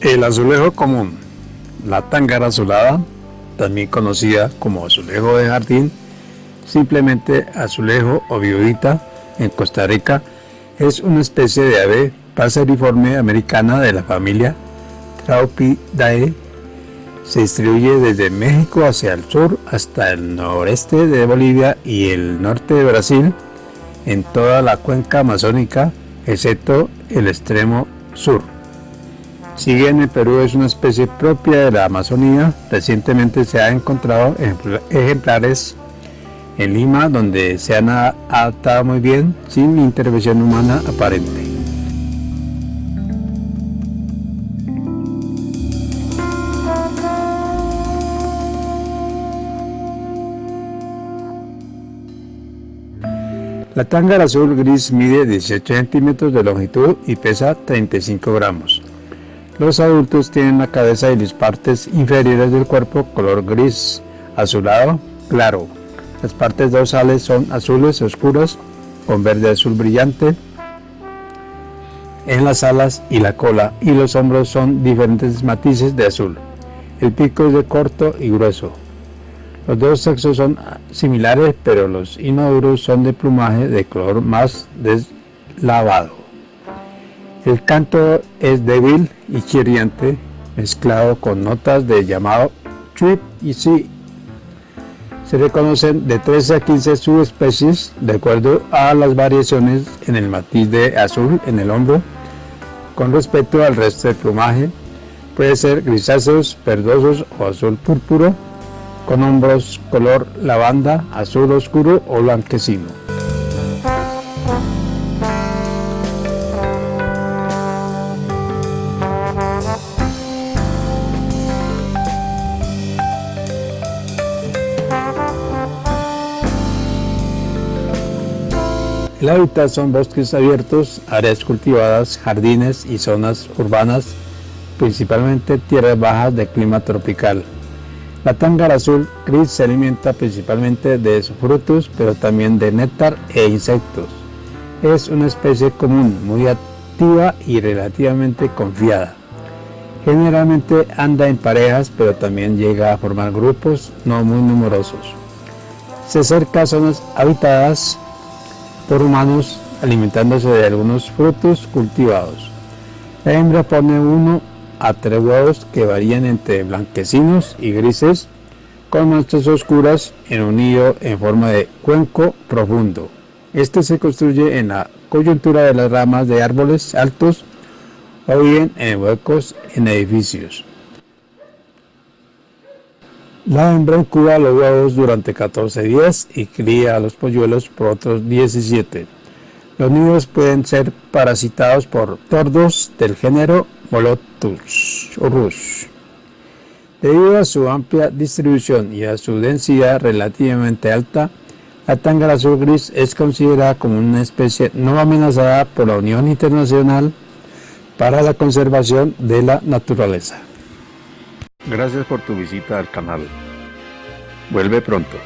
El azulejo común, la tángara azulada, también conocida como azulejo de jardín, simplemente azulejo o viudita en Costa Rica, es una especie de ave paseriforme americana de la familia Traupidae. Se distribuye desde México hacia el sur hasta el noreste de Bolivia y el norte de Brasil, en toda la cuenca amazónica, excepto el extremo sur. Si bien el Perú es una especie propia de la Amazonía, recientemente se han encontrado ejemplares en Lima donde se han adaptado muy bien sin intervención humana aparente. La tángara azul gris mide 18 centímetros de longitud y pesa 35 gramos. Los adultos tienen la cabeza y las partes inferiores del cuerpo color gris azulado claro. Las partes dorsales son azules oscuras con verde azul brillante en las alas y la cola y los hombros son diferentes matices de azul. El pico es de corto y grueso. Los dos sexos son similares pero los inmaduros son de plumaje de color más deslavado. El canto es débil y chirriante, mezclado con notas de llamado chip y si. Se reconocen de 13 a 15 subespecies de acuerdo a las variaciones en el matiz de azul en el hombro. Con respecto al resto del plumaje, puede ser grisáceos, verdosos o azul púrpuro, con hombros color lavanda, azul oscuro o blanquecino. El hábitat son bosques abiertos, áreas cultivadas, jardines y zonas urbanas, principalmente tierras bajas de clima tropical. La tángara azul gris se alimenta principalmente de frutos, pero también de néctar e insectos. Es una especie común, muy activa y relativamente confiada. Generalmente anda en parejas, pero también llega a formar grupos no muy numerosos. Se acerca a zonas habitadas por humanos alimentándose de algunos frutos cultivados. La hembra pone uno a tres huevos que varían entre blanquecinos y grises con manchas oscuras en un nido en forma de cuenco profundo. Este se construye en la coyuntura de las ramas de árboles altos o bien en huecos en edificios. La hembra incuba los huevos durante 14 días y cría a los polluelos por otros 17. Los nidos pueden ser parasitados por tordos del género Molotus Rus. Debido a su amplia distribución y a su densidad relativamente alta, la tángara azul gris es considerada como una especie no amenazada por la Unión Internacional para la Conservación de la Naturaleza. Gracias por tu visita al canal. Vuelve pronto.